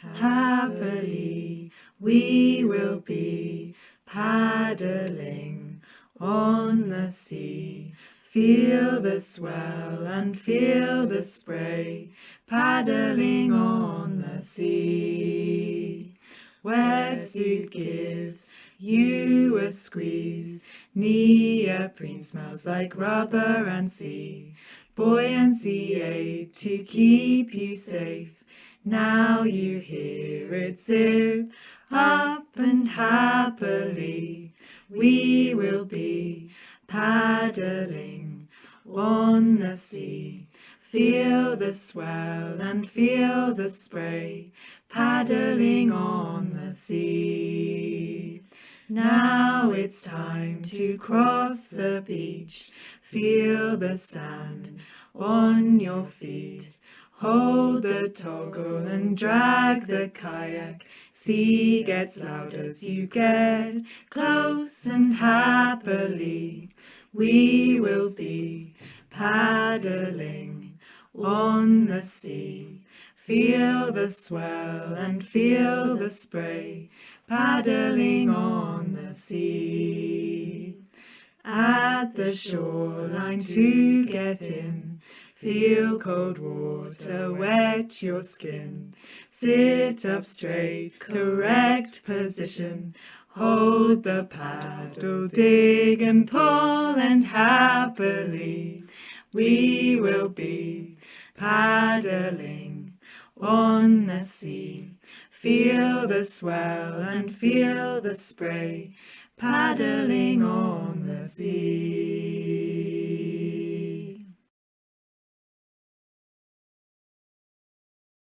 happily we will be paddling on the sea. Feel the swell and feel the spray paddling on the sea. Wetsuit gives you a squeeze. Neoprene smells like rubber and sea. Buoyancy aid to keep you safe. Now you hear it zip up and happily we will be paddling on the sea. Feel the swell and feel the spray paddling on the sea. Now it's time to cross the beach. Feel the sand on your feet. Hold the toggle and drag the kayak. Sea gets loud as you get close and happily we will be paddling on the sea. Feel the swell and feel the spray paddling on the sea. At the shoreline to get in, feel cold water wet your skin. Sit up straight, correct position, hold the paddle, dig and pull and happily we will be paddling on the sea. Feel the swell and feel the spray paddling on the sea.